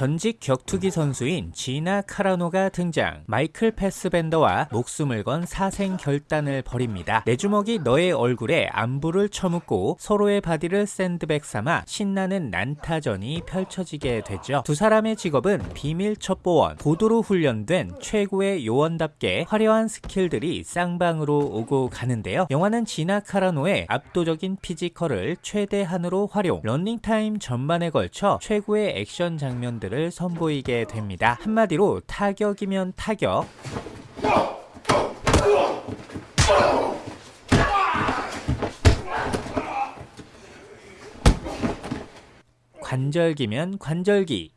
전직 격투기 선수인 지나 카라노가 등장 마이클 패스밴더와 목숨을 건 사생 결단을 벌입니다. 내 주먹이 너의 얼굴에 안부를 처묻고 서로의 body를 샌드백 삼아 신나는 난타전이 펼쳐지게 되죠. 두 사람의 직업은 비밀 첩보원, 고도로 훈련된 최고의 요원답게 화려한 skill들이 쌍방으로 오고 가는데요. 영화는 지나 카라노의 압도적인 physical을 최대한으로 활용, running time 전반에 걸쳐 최고의 액션 장면들 을 선보이게 됩니다. 한마디로 타격이면 타격, 관절기면 관절기,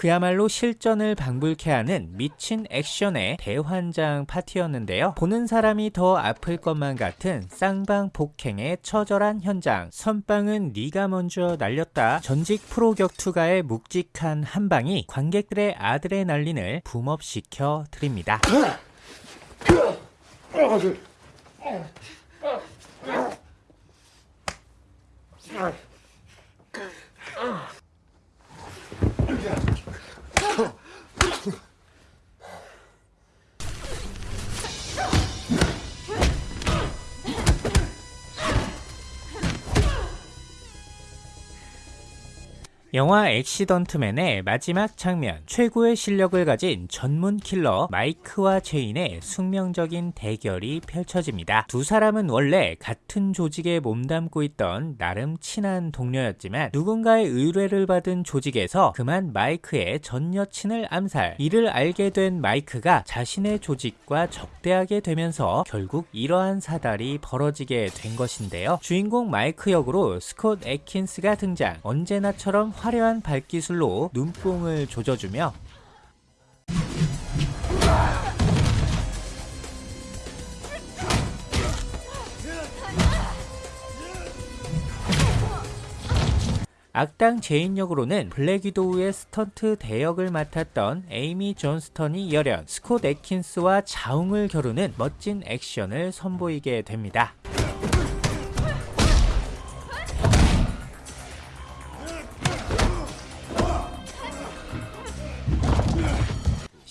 그야말로 실전을 방불케 하는 미친 액션의 대환장 파티였는데요. 보는 사람이 더 아플 것만 같은 쌍방 폭행의 처절한 현장. 선빵은 네가 먼저 날렸다. 전직 프로 격투가의 묵직한 한방이 관객들의 아드레날린을 붐업시켜 드립니다. 영화 액시던트맨의 마지막 장면 최고의 실력을 가진 전문 킬러 마이크와 제인의 숙명적인 대결이 펼쳐집니다. 두 사람은 원래 같은 조직에 몸담고 있던 나름 친한 동료였지만 누군가의 의뢰를 받은 조직에서 그만 마이크의 전 여친을 암살 이를 알게 된 마이크가 자신의 조직과 적대하게 되면서 결국 이러한 사달이 벌어지게 된 것인데요. 주인공 마이크 역으로 스콧 앳킨스가 등장 언제나처럼 화려한 발기술로 눈뽕을 조져주며 악당 제인 역으로는 블랙 위도우의 스턴트 대역을 맡았던 에이미 존스턴이 열연 스콧 앳킨스와 자웅을 겨루는 멋진 액션을 선보이게 됩니다.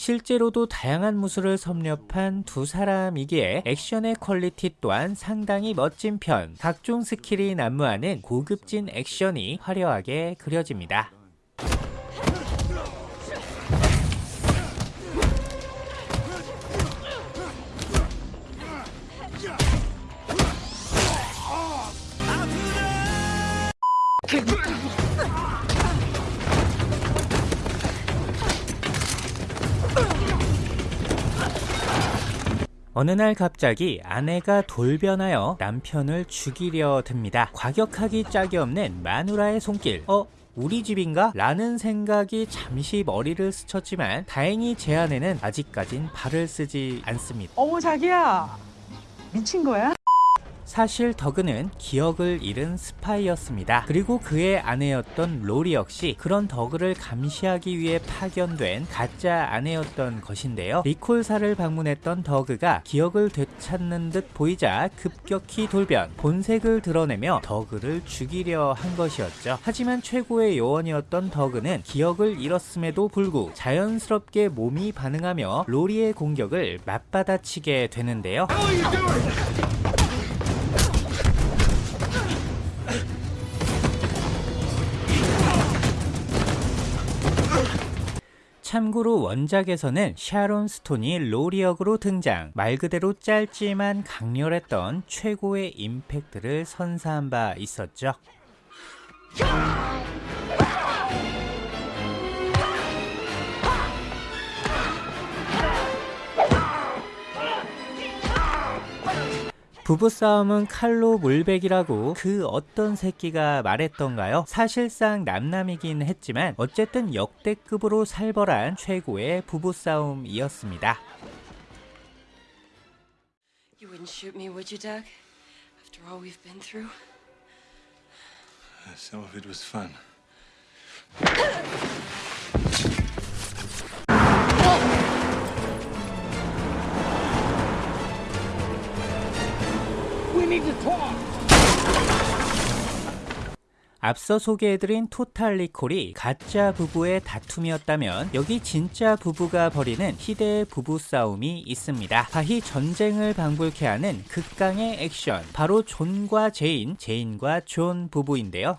실제로도 다양한 무술을 섭렵한 두 사람이기에 액션의 quality 또한 상당히 멋진 편 각종 skill이 난무하는 고급진 액션이 화려하게 그려집니다. 어느 날 갑자기 아내가 돌변하여 남편을 죽이려 듭니다. 과격하기 짝이 없는 마누라의 손길. 어? 우리 집인가? 라는 생각이 잠시 머리를 스쳤지만 다행히 제 아내는 아직까진 발을 쓰지 않습니다. 어머 자기야 미친 거야? 사실 더그는 기억을 잃은 스파이였습니다. 그리고 그의 아내였던 로리 역시 그런 더그를 감시하기 위해 파견된 가짜 아내였던 것인데요. 리콜사를 방문했던 더그가 기억을 되찾는 듯 보이자 급격히 돌변, 본색을 드러내며 더그를 죽이려 한 것이었죠. 하지만 최고의 요원이었던 더그는 기억을 잃었음에도 불구 자연스럽게 몸이 반응하며 로리의 공격을 맞받아치게 되는데요. 참고로 원작에서는 샤론 스톤이 로리 역으로 등장 말 그대로 짧지만 강렬했던 최고의 임팩트를 선사한 바 있었죠 부부싸움은 칼로 물백이라고 그 어떤 새끼가 말했던가요? 사실상 남남이긴 했지만 어쨌든 역대급으로 살벌한 최고의 부부싸움이었습니다. You wouldn't shoot me, would you, Doug? After all we've been through? Some of it was fun. 앞서 소개해드린 토탈 리콜이 가짜 부부의 다툼이었다면 여기 진짜 부부가 벌이는 희대의 부부 싸움이 있습니다. 가히 전쟁을 방불케 하는 극강의 액션 바로 존과 제인, 제인과 존 부부인데요.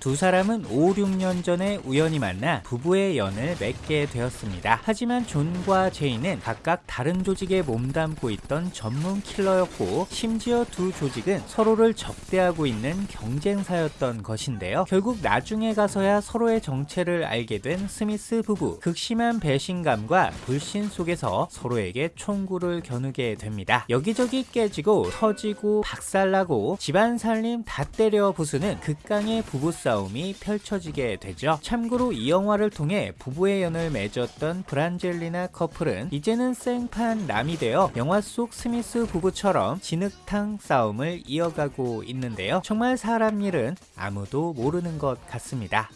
두 사람은 5, 6년 전에 우연히 만나 부부의 연을 맺게 되었습니다. 하지만 존과 제이는 각각 다른 조직에 몸담고 있던 전문 킬러였고 심지어 두 조직은 서로를 적대하고 있는 경쟁사였던 것인데요. 결국 나중에 가서야 서로의 정체를 알게 된 스미스 부부. 극심한 배신감과 불신 속에서 서로에게 총구를 겨누게 됩니다. 여기저기 깨지고 터지고 박살나고 집안 살림 다 때려 부수는 극강의 부부싸움 싸움이 펼쳐지게 되죠. 참고로 이 영화를 통해 부부의 연을 맺었던 브란젤리나 커플은 이제는 생판 남이 되어 영화 속 스미스 부부처럼 진흙탕 싸움을 이어가고 있는데요. 정말 사람 일은 아무도 모르는 것 같습니다.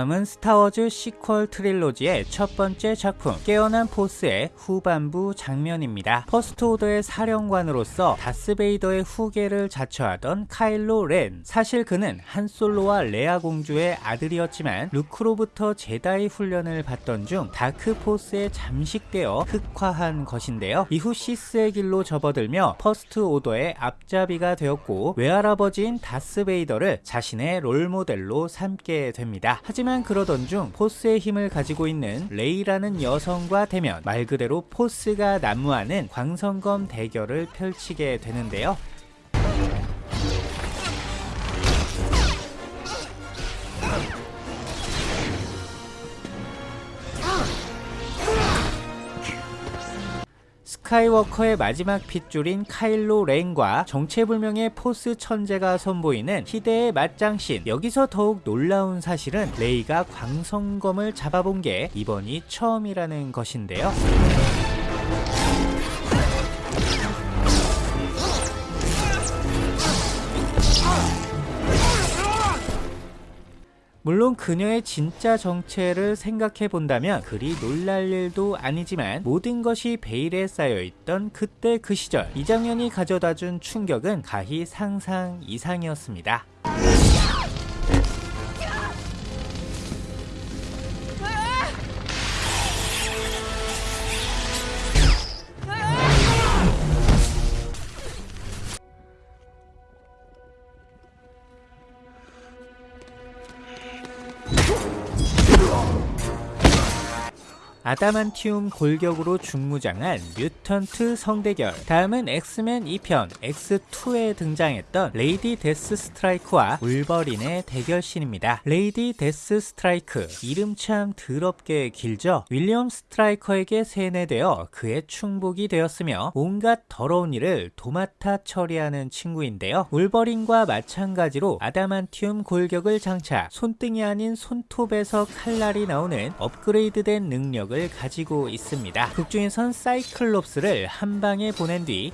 다음은 스타워즈 sequel trilogy의 첫 번째 작품 깨어난 포스의 후반부 장면입니다. 퍼스트 오더의 사령관으로서 다스베이더의 후계를 자처하던 카일로 렌 사실 그는 한솔로와 레아 공주의 아들이었지만 루크로부터 제다이 훈련을 받던 중 다크 포스에 잠식되어 흑화한 것인데요. 이후 시스의 길로 접어들며 퍼스트 오더의 앞잡이가 되었고 외할아버지인 다스베이더를 자신의 롤모델로 삼게 됩니다. 하지만 그러던 중 포스의 힘을 가지고 있는 레이라는 여성과 대면 말 그대로 포스가 난무하는 광선검 대결을 펼치게 되는데요. 스카이워커의 마지막 핏줄인 카일로 렌과 정체불명의 포스 천재가 선보이는 희대의 맞짱신. 여기서 더욱 놀라운 사실은 레이가 광선검을 잡아본 게 이번이 처음이라는 것인데요 물론 그녀의 진짜 정체를 생각해 본다면 그리 놀랄 일도 아니지만 모든 것이 베일에 쌓여있던 그때 그 시절 이 장면이 가져다준 충격은 가히 상상 이상이었습니다. 아다만티움 골격으로 중무장한 mutant 성대결 다음은 엑스맨 2편 X2에 등장했던 레이디 데스 스트라이크와 울버린의 대결신입니다. 레이디 데스 스트라이크 이름 참 더럽게 길죠? 윌리엄 스트라이커에게 세뇌되어 그의 충복이 되었으며 온갖 더러운 일을 도맡아 처리하는 친구인데요. 울버린과 마찬가지로 아다만티움 골격을 장착 손등이 아닌 손톱에서 칼날이 나오는 업그레이드된 능력 능력을 가지고 있습니다. 극중에선 사이클롭스를 한 방에 보낸 뒤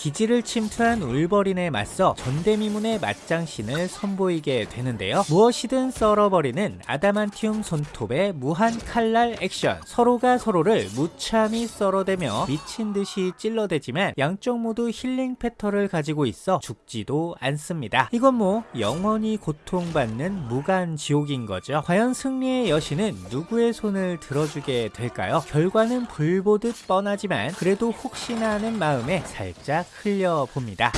기지를 침투한 울버린에 맞서 전대미문의 맞장신을 선보이게 되는데요. 무엇이든 썰어버리는 아다만티움 손톱의 무한 칼날 액션 서로가 서로를 무참히 썰어대며 미친듯이 찔러대지만 양쪽 모두 힐링 패턴을 가지고 있어 죽지도 않습니다. 이건 뭐 영원히 고통받는 무간 지옥인 거죠. 과연 승리의 여신은 누구의 손을 들어주게 될까요? 결과는 불보듯 뻔하지만 그래도 혹시나 하는 마음에 살짝 흘려봅니다.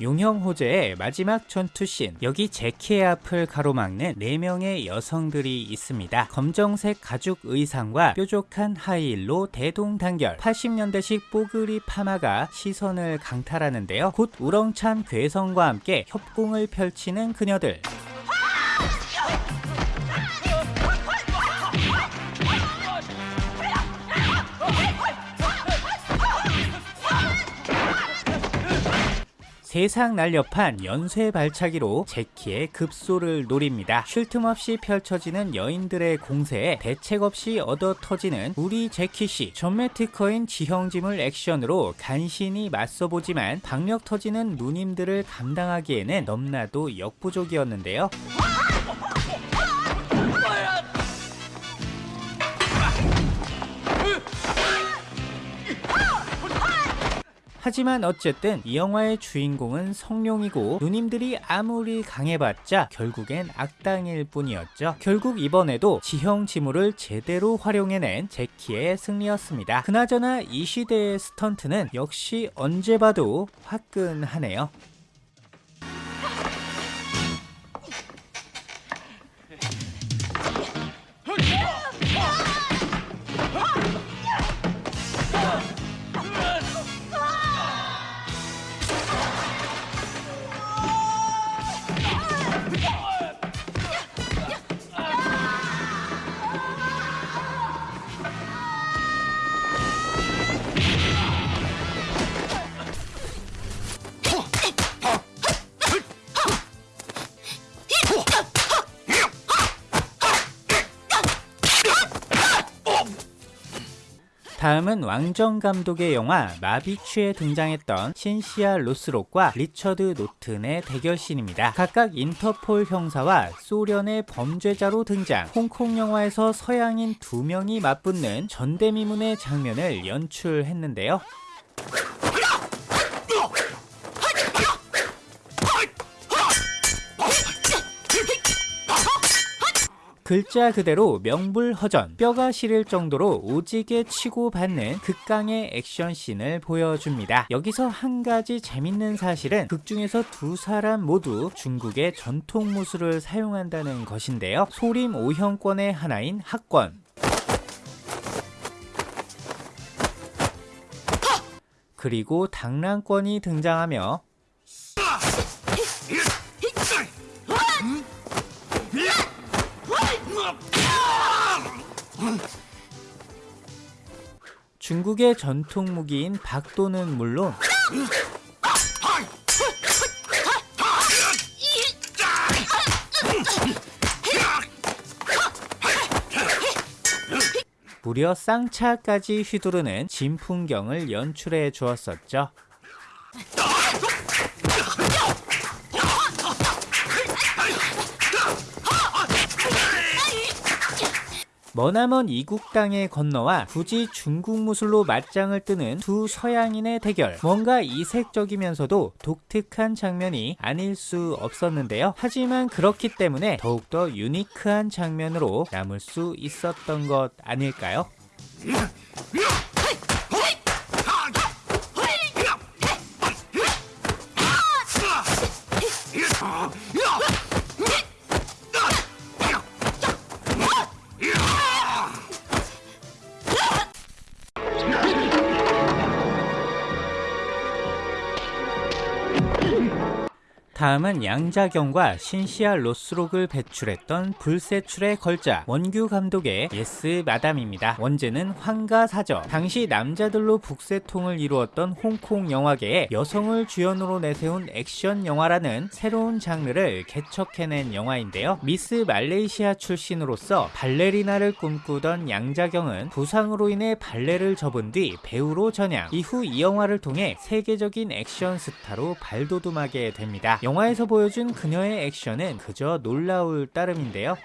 용형 호재의 마지막 전투씬. 여기 제키의 앞을 가로막는 4명의 여성들이 있습니다. 검정색 가죽 의상과 뾰족한 하이힐로 대동단결. 80년대식 뽀글이 파마가 시선을 강탈하는데요. 곧 우렁찬 괴성과 함께 협공을 펼치는 그녀들 세상 날렵한 연쇄 발차기로 제키의 급소를 노립니다. 쉴 틈 없이 펼쳐지는 여인들의 공세에 대책 없이 얻어 터지는 우리 제키씨. 전매 특허인 지형지물 액션으로 간신히 맞서보지만 박력 터지는 누님들을 감당하기에는 넘나도 역부족이었는데요. 하지만 어쨌든 이 영화의 주인공은 성룡이고 누님들이 아무리 강해봤자 결국엔 악당일 뿐이었죠. 결국 이번에도 지형 지물을 제대로 활용해낸 제키의 승리였습니다. 그나저나 이 시대의 스턴트는 역시 언제 봐도 화끈하네요. 다음은 왕정 감독의 영화 마비추에 등장했던 신시아 로스록과 리처드 노튼의 대결신입니다. 각각 인터폴 형사와 소련의 범죄자로 등장, 홍콩 영화에서 서양인 두 명이 맞붙는 전대미문의 장면을 연출했는데요. 글자 그대로 명불허전 뼈가 시릴 정도로 오지게 치고 받는 극강의 액션씬을 보여줍니다. 여기서 한 가지 재밌는 사실은 극 중에서 두 사람 모두 중국의 전통 무술을 사용한다는 것인데요. 소림 5형권의 하나인 학권 그리고 당랑권이 등장하며 중국의 전통 무기인 박도는 물론 무려 쌍차까지 휘두르는 진풍경을 연출해 주었었죠. 머나먼 이국 땅에 건너와 굳이 중국 무술로 맞짱을 뜨는 두 서양인의 대결. 뭔가 이색적이면서도 독특한 장면이 아닐 수 없었는데요. 하지만 그렇기 때문에 더욱더 유니크한 장면으로 남을 수 있었던 것 아닐까요? 다음은 양자경과 신시아 로스록을 배출했던 불세출의 걸작 원규 감독의 예스 마담입니다. 원제는 황가사저 당시 남자들로 북새통을 이루었던 홍콩 영화계에 여성을 주연으로 내세운 액션 영화라는 새로운 장르를 개척해낸 영화인데요. 미스 말레이시아 출신으로서 발레리나를 꿈꾸던 양자경은 부상으로 인해 발레를 접은 뒤 배우로 전향 이후 이 영화를 통해 세계적인 액션 스타로 발돋움하게 됩니다. 영화에서 보여준 그녀의 액션은 그저 놀라울 따름인데요.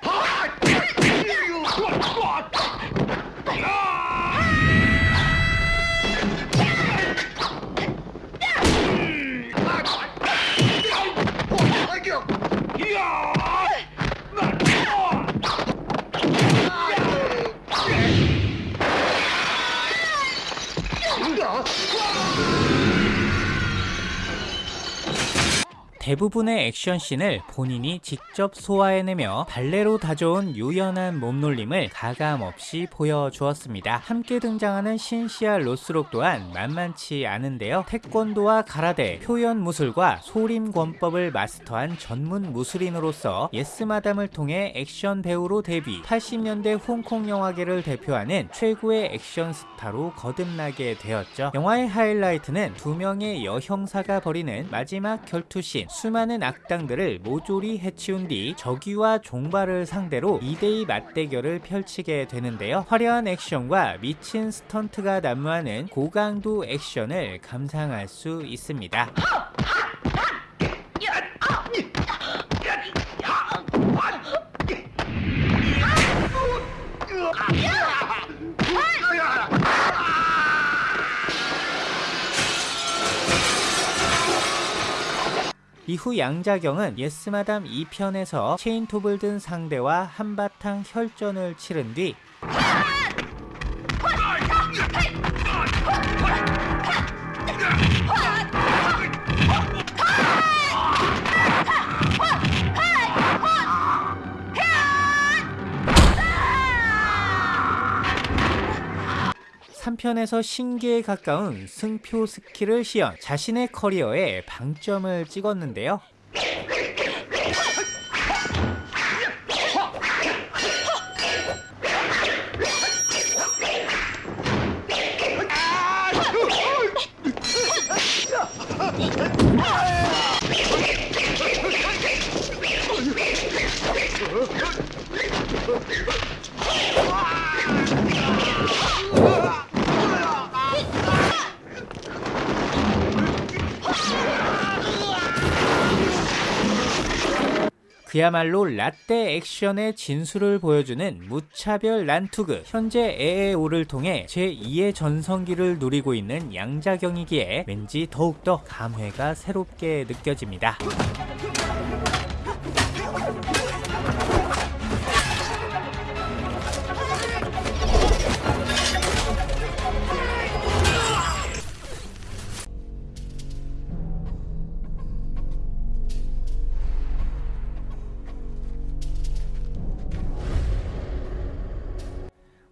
대부분의 액션씬을 본인이 직접 소화해내며 발레로 다져온 유연한 몸놀림을 가감없이 보여주었습니다. 함께 등장하는 신시아 로스록 또한 만만치 않은데요. 태권도와 가라데, 표현 무술과 소림 권법을 마스터한 전문 무술인으로서 예스마담을 통해 액션 배우로 데뷔, 80년대 홍콩 영화계를 대표하는 최고의 액션 스타로 거듭나게 되었죠. 영화의 하이라이트는 두 명의 여형사가 벌이는 마지막 결투씬, 수많은 악당들을 모조리 해치운 뒤 적위와 종발을 상대로 2대2 맞대결을 펼치게 되는데요. 화려한 액션과 미친 스턴트가 난무하는 고강도 액션을 감상할 수 있습니다. 이후 양자경은 예스마담 2편에서 체인톱을 든 상대와 한바탕 혈전을 치른 뒤 삼편에서 신기에 가까운 승표 스킬을 시연 자신의 커리어에 방점을 찍었는데요. 그야말로 라떼 액션의 진수를 보여주는 무차별 난투극 현재 에에오를 통해 제2의 전성기를 누리고 있는 양자경이기에 왠지 더욱더 감회가 새롭게 느껴집니다.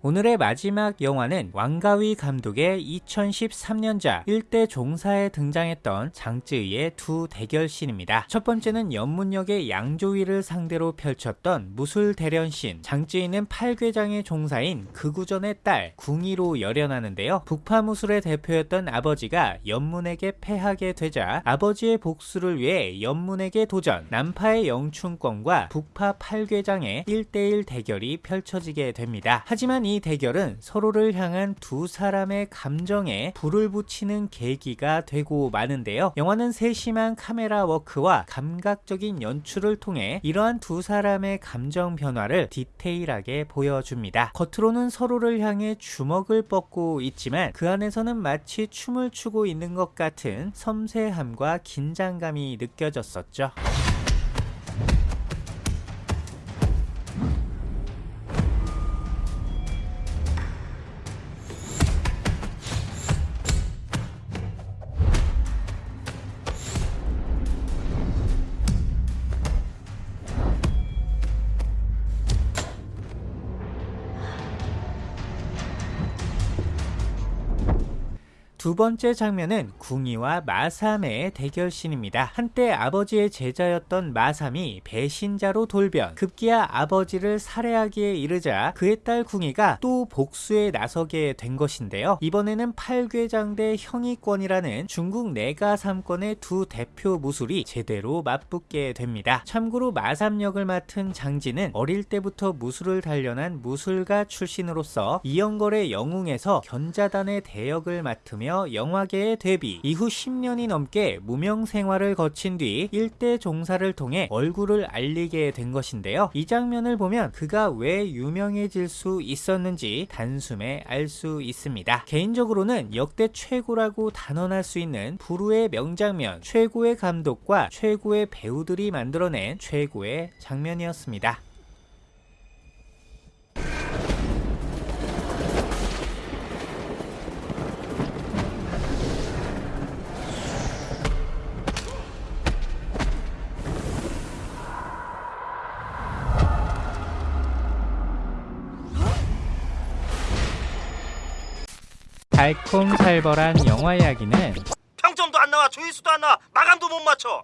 오늘의 마지막 영화는 왕가위 감독의 2013년작 1대 종사에 등장했던 장쯔이의 두 대결신입니다. 첫 번째는 연문역의 양조위를 상대로 펼쳤던 무술 대련신 장쯔이는 팔괘장의 종사인 극우전의 딸 궁이로 열연하는데요. 북파무술의 대표였던 아버지가 연문에게 패하게 되자 아버지의 복수를 위해 연문에게 도전 남파의 영춘권과 북파 팔괘장의 1대1 대결이 펼쳐지게 됩니다. 하지만 이 대결은 서로를 향한 두 사람의 감정에 불을 붙이는 계기가 되고 마는데요. 영화는 세심한 카메라 워크와 감각적인 연출을 통해 이러한 두 사람의 감정 변화를 디테일하게 보여줍니다. 겉으로는 서로를 향해 주먹을 뻗고 있지만 그 안에서는 마치 춤을 추고 있는 것 같은 섬세함과 긴장감이 느껴졌었죠. 두 번째 장면은 궁이와 마삼의 대결신입니다. 한때 아버지의 제자였던 마삼이 배신자로 돌변, 급기야 아버지를 살해하기에 이르자 그의 딸 궁이가 또 복수에 나서게 된 것인데요. 이번에는 팔괘장 대 형이권이라는 중국 내가 삼권의 두 대표 무술이 제대로 맞붙게 됩니다. 참고로 마삼 역을 맡은 장진은 어릴 때부터 무술을 단련한 무술가 출신으로서 이영걸의 영웅에서 견자단의 대역을 맡으며 영화계에 데뷔 이후 10년이 넘게 무명 생활을 거친 뒤 일대 종사를 통해 얼굴을 알리게 된 것인데요. 이 장면을 보면 그가 왜 유명해질 수 있었는지 단숨에 알 수 있습니다. 개인적으로는 역대 최고라고 단언할 수 있는 부루의 명장면, 최고의 감독과 최고의 배우들이 만들어낸 최고의 장면이었습니다. 알콩살벌한 영화 이야기는 평점도 안 나와 조회수도 안 나와. 마감도 못 맞춰.